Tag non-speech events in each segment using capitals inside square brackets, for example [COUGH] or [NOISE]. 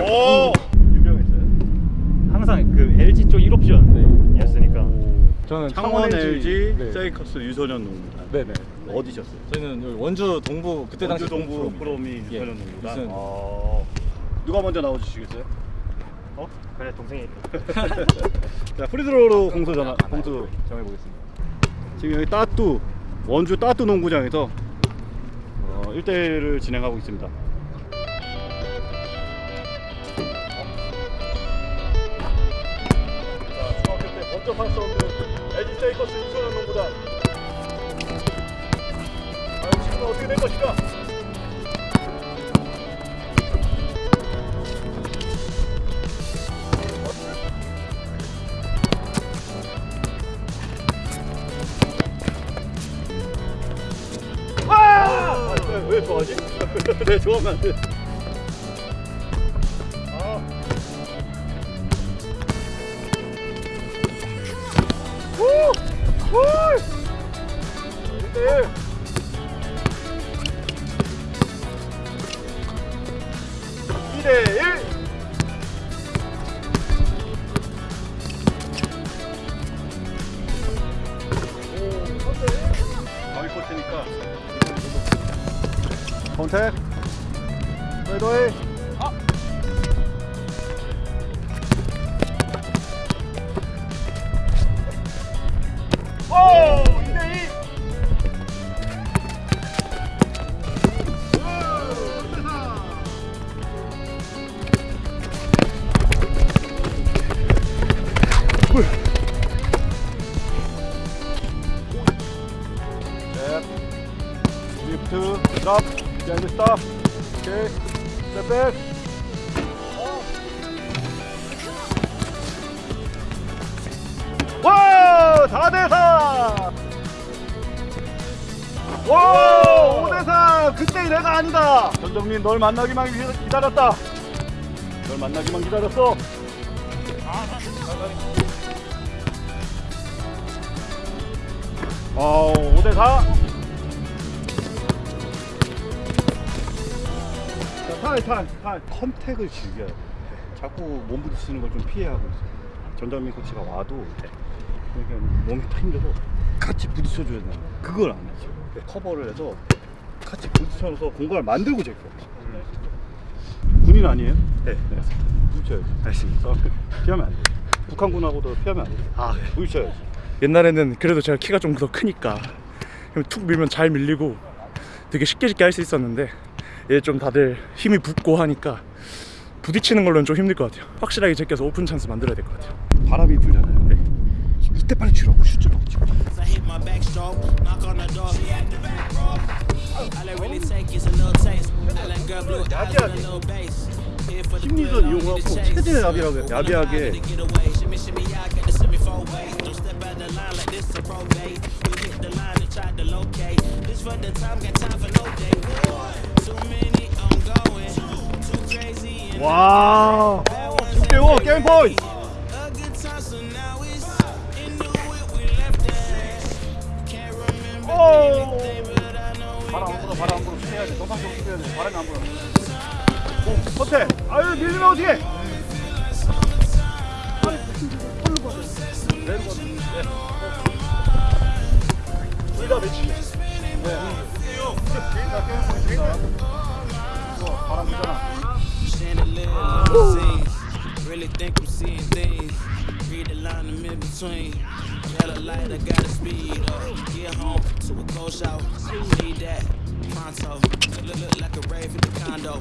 오 유명했어요? 항상 그 LG 쪽 1옵션이었으니까 저는 창원 LG 네. 세이커스 유소년 농구단 네네. 어디셨어요? 저희는 여기 원주 동부 그때 당시 원주 동부. 프로미 예, 유소년 농구단 유소년 어, 누가 먼저 나와주시겠어요? 어? 그래 동생이 [LAUGHS] 자 프리드로로 공수 전화 공수 정해보겠습니다. 지금 여기 따뚜 원주 따뚜 농구장에서 어, 1대1을 진행하고 있습니다. 할수 없는 LG 세이커스 유소년 농구단. 과연 지금은 어떻게 된 것인가? 아! 왜, 왜 좋아하지? 왜 [LAUGHS] 좋아하면 안 돼? 2대1 바위 코트니까 컨택 페이더웨이 아! 오! 리프트 드랍 비하인드 스탑 오케이 스텝백 와 4대4 와 5대4 그때 내가 아니다! 전정민 널 만나기만 기- 기다렸다. 널 만나기만 기다렸어. 어 5대4 탈, 탈, 탈. 컨택을 즐겨야 돼. 자꾸 몸 부딪히는 걸 좀 피해야 하고 있어. 전담민 코치가 와도 그러니까 몸이 다 힘들어. 같이 부딪혀줘야 돼. 그걸 안 하죠. 커버를 해서 같이 부딪혀서 공간을 만들고 제껴. 군인 아니에요? 네. 네. 부딪혀야지. 알겠습니다. 피하면 안 돼. 북한군하고도 피하면 안 돼. 아, 부딪혀야지. 옛날에는 그래도 제가 키가 좀 더 크니까 툭 밀면 잘 밀리고 되게 쉽게 쉽게 할 수 있었는데 좀 다들 힘이 붙고 하니까 부딪히는 걸로는 좀 힘들 것 같아요 확실하게 제껴서 오픈 찬스 만들어야 될 것 같아요 바람이 불잖아요. 네. 이때 빨리 치라고 하고 치고. The 심리전 이용하고. 최대한 야비하게 야비하게 Get away, shimmy, shimmy, I got the semi four way. Don't step out the line like this a probate. We hit the line and try to locate. This for the time, got time for no day. Too many, I'm going. Too crazy and 와 6대5 게임 포인트 a good time, so now it's into it. We left that. Can't remember 오 anything, but I know we 바람 안 got 불어 바람 안 불어 피해야 돼 정상적으로 피해야 돼 바람이 안 불어 오 컨택 아유 밀리면 어떡해 둘다 매치 네 개인다 게임 포인트다 이거 바람 불잖아 Chandelier limousines. Really think I'm seeing things. Read the line in mid between. Yellow light, I gotta speed up. Get home to a cold shower. Need that pronto. Look, look like a rave at the condo.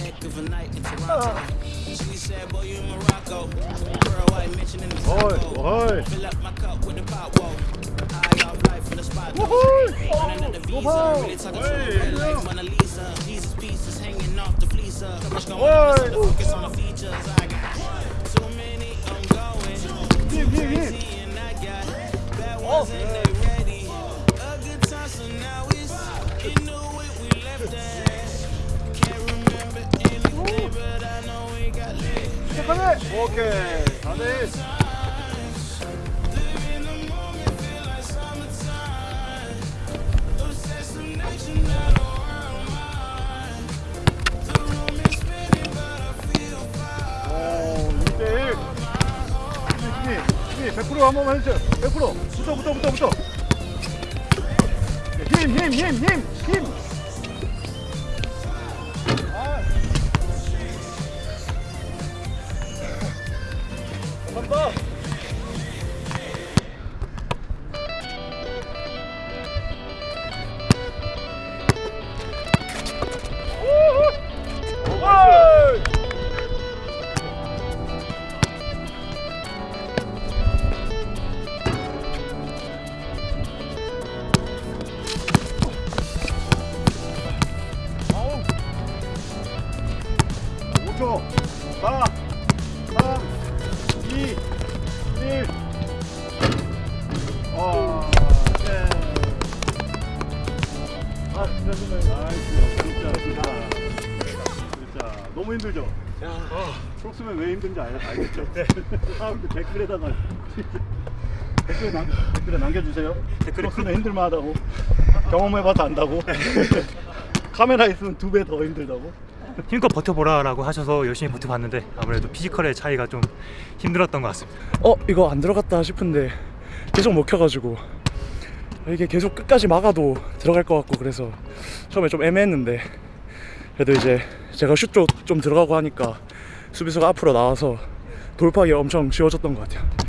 Heck of a night in Toronto. She said, Boy, you in Morocco. Girl, white mention in the 어이 taco. 어이 Fill up my cup with the pot, whoa. High off life in the spot. though. Woohoo! Running at the visa. Really talking to the red like Mona Lisa. Jesus pieces hanging off the fleecer. So much going on, focus on the features. I got too many, I'm going. Too crazy, and I got bad ones and they ready. A good time, so now it's you knew it, we left that. Can't remember anything, but I know we got lit. 시작 100% 한 번만 해주세요. 100% 붙어 붙어 붙어 붙어. 힘 힘 힘 힘힘. 감사 5초 4 3 2 1 아, 네. 아, 진짜 힘들어요. 아, 진짜, 진짜, 진짜. 너무 힘들죠? 프록스면 왜 힘든지 알, 알겠죠? 사람들 댓글에다가 댓글 남, 댓글에 남겨주세요. 프록스는 힘들만 하다고. 경험해봐서 안다고. [LAUGHS] 카메라 있으면 두 배 더 힘들다고. 힘껏 버텨보라 라고 하셔서 열심히 버텨봤는데 아무래도 피지컬의 차이가 좀 힘들었던 것 같습니다. 어 이거 안 들어갔다 싶은데 계속 먹혀가지고 이게 계속 끝까지 막아도 들어갈 것 같고 그래서 처음에 좀 애매했는데 그래도 이제 제가 슛 쪽 좀 들어가고 하니까 수비수가 앞으로 나와서 돌파하기 엄청 쉬워졌던 것 같아요